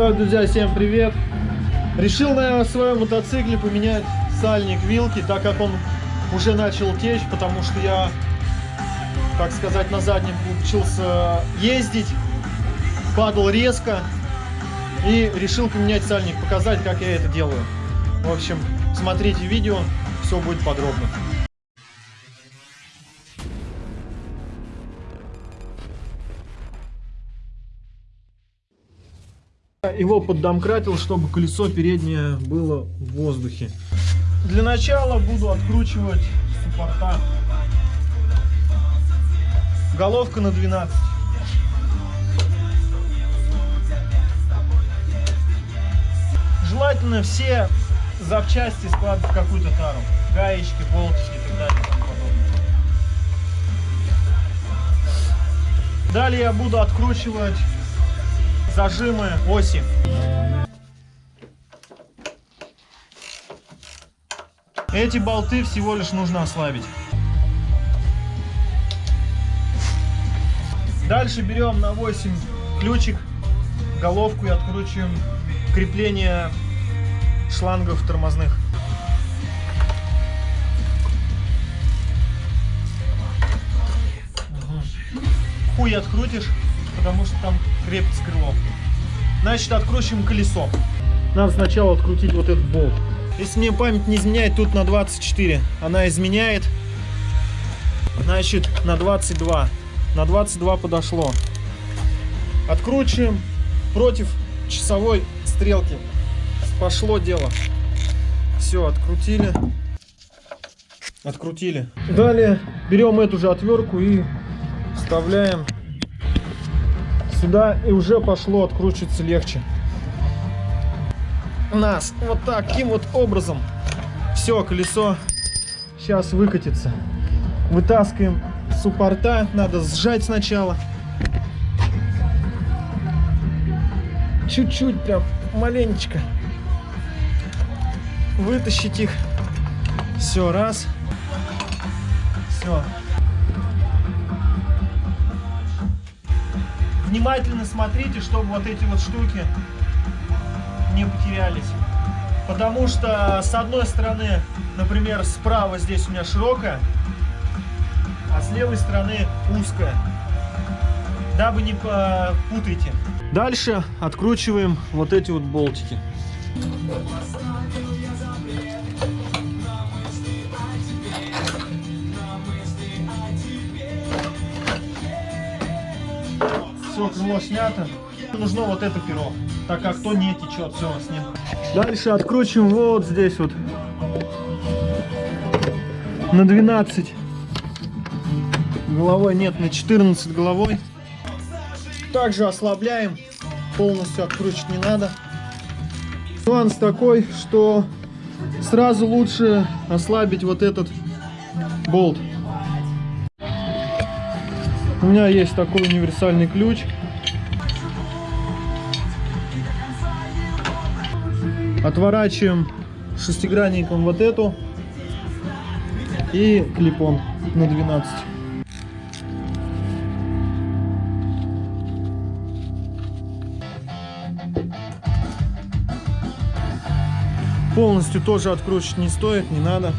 Так, друзья, всем привет! Решил на своем мотоцикле поменять сальник вилки, так как он уже начал течь, потому что я, так сказать, на заднем учился ездить, падал резко и решил поменять сальник, показать, как я это делаю. В общем, смотрите видео, все будет подробно. Его поддомкратил, чтобы колесо переднее было в воздухе. Для начала буду откручивать суппорта. Головка на 12. Желательно все запчасти складывать в какую-то тару. Гаечки, болтики и так далее. Далее я буду откручивать зажимы оси. Эти болты всего лишь нужно ослабить. Дальше берем на 8 ключик, головку и откручиваем крепление шлангов тормозных. Хуй открутишь, потому что там крепится крыло. Значит, откручиваем колесо. Надо сначала открутить вот этот болт. Если мне память не изменяет, тут на 24. Она изменяет, значит, на 22. На 22 подошло. Откручиваем против часовой стрелки. Пошло дело. Все, открутили. Открутили. Далее берем эту же отвертку и вставляем сюда и уже пошло откручиваться легче. Нас вот таким вот образом. Все, колесо сейчас выкатится. Вытаскиваем суппорта. Надо сжать сначала. Чуть-чуть прям, маленечко. Вытащить их. Все, раз. Все. Внимательно смотрите, чтобы вот эти вот штуки не потерялись. Потому что с одной стороны, например, справа здесь у меня широкая, а с левой стороны узкая. Дабы не путайте. Дальше откручиваем вот эти вот болтики. Все, крыло снято. Нужно вот это перо, так как то не течет, все, ним. Дальше откручиваем вот здесь вот. На 12 головой, нет, на 14 головой. Также ослабляем, полностью откручивать не надо. Нюанс такой, что сразу лучше ослабить вот этот болт. У меня есть такой универсальный ключ. Отворачиваем шестигранником вот эту и клипон на 12. Полностью тоже откручивать не стоит, не надо.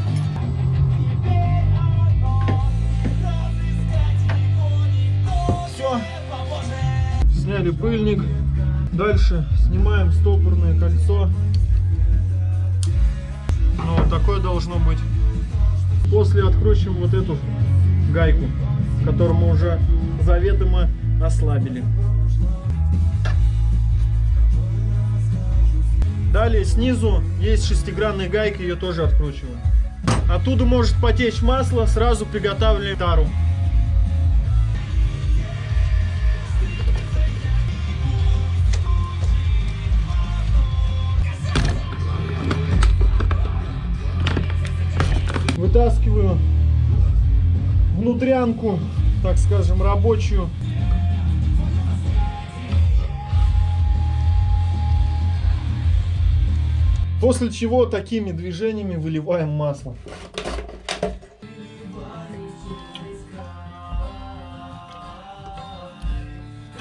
Сняли пыльник. Дальше снимаем стопорное кольцо. Ну, вот такое должно быть. После откручиваем вот эту гайку, которую мы уже заведомо ослабили. Далее снизу есть шестигранная гайка, ее тоже откручиваем. Оттуда может потечь масло, сразу приготавливаем тару. Вытаскиваю внутрянку, так скажем, рабочую. После чего такими движениями выливаем масло.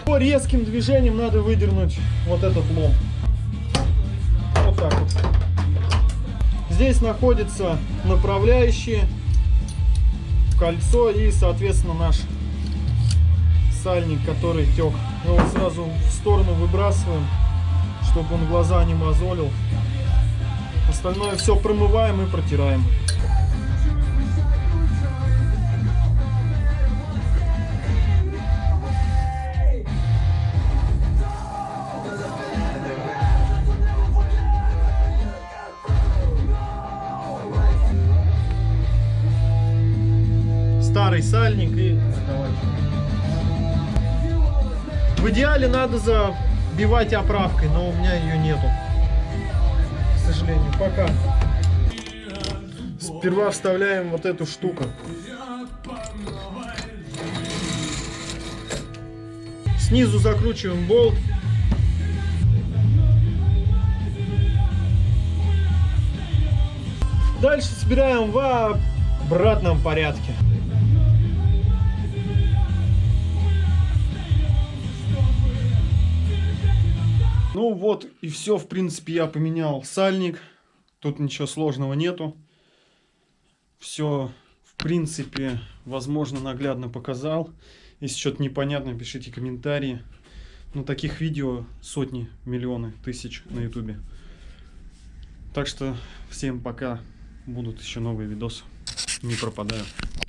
По резким движением надо выдернуть вот этот лом. так вот. Здесь находятся направляющие, кольцо и, соответственно, наш сальник, который тек. Его сразу в сторону выбрасываем, чтобы он глаза не мозолил. Остальное все промываем и протираем. Старый сальник и в идеале надо забивать оправкой, но у меня ее нету. К сожалению, пока. Сперва вставляем вот эту штуку. Снизу закручиваем болт. Дальше собираем в обратном порядке. Ну вот и все, в принципе, я поменял сальник. Тут ничего сложного нету. Все, в принципе, возможно, наглядно показал. Если что-то непонятно, пишите комментарии. Ну, таких видео сотни, миллионы, тысяч на ютубе. Так что всем пока. Будут еще новые видосы. Не пропадаю.